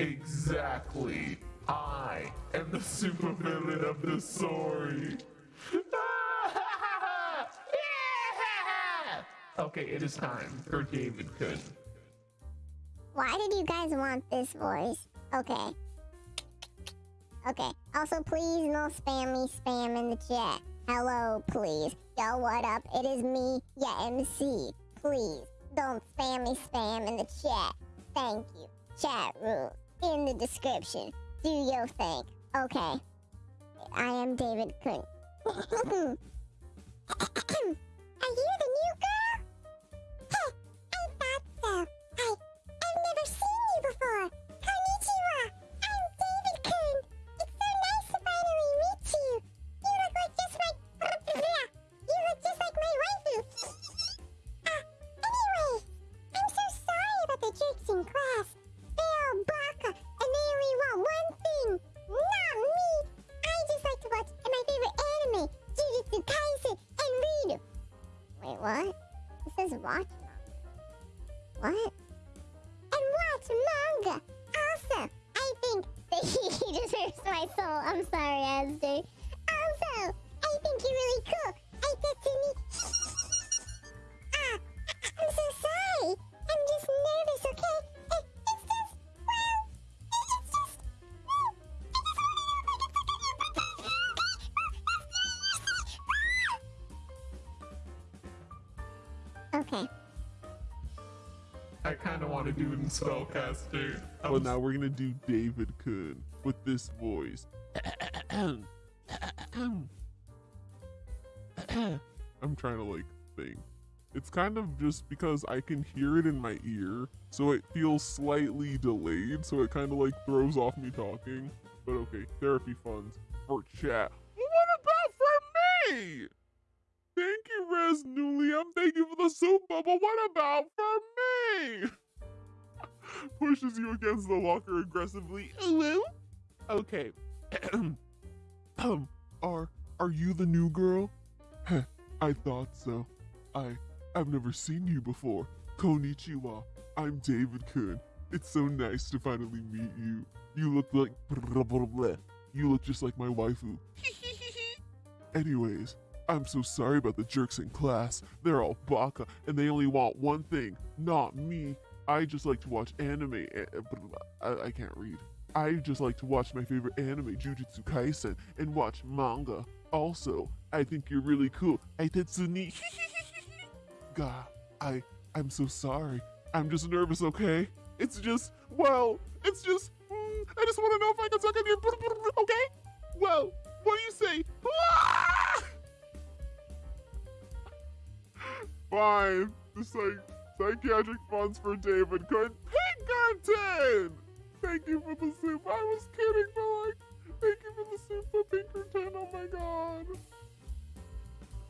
Exactly. I am the supervillain of the story. okay, it is time for David Kun. Why did you guys want this voice? Okay. Okay. Also, please no spammy spam me spam in the chat. Hello, please. Yo, what up? It is me, yeah, MC. Please, don't spammy spam in the chat. Thank you. Chat rules in the description. Do your thing. Okay. I am David you the what? It says watch manga. What? And watch manga. Also, I think that he deserves my soul. I'm sorry, Asder. Okay. I kind of want to do it in Spellcaster. I Well, now we're gonna do David Kun with this voice. I'm trying to like think. It's kind of just because I can hear it in my ear, so it feels slightly delayed, so it kind of like throws off me talking. But okay, therapy funds for chat. What about for me? Thank you, Res Nulium. Thank you for the soup bubble. What about for me? Pushes you against the locker aggressively. Hello? Okay. um, are are you the new girl? I thought so. I I've never seen you before. Konichiwa. I'm David Kun. It's so nice to finally meet you. You look like blah, blah, blah. You look just like my waifu. Anyways, I'm so sorry about the jerks in class. They're all baka, and they only want one thing, not me. I just like to watch anime. eh, eh, I, I can't read. I just like to watch my favorite anime, Jujutsu Kaisen, and watch manga. Also, I think you're really cool. Aitetsuni. God, I, I'm so sorry. I'm just nervous, okay? It's just, well, it's just, mm, I just want to know if I can suck on your, okay? Fine. Just like psychiatric funds for David Good. Pinkerton! Thank you for the soup. I was kidding,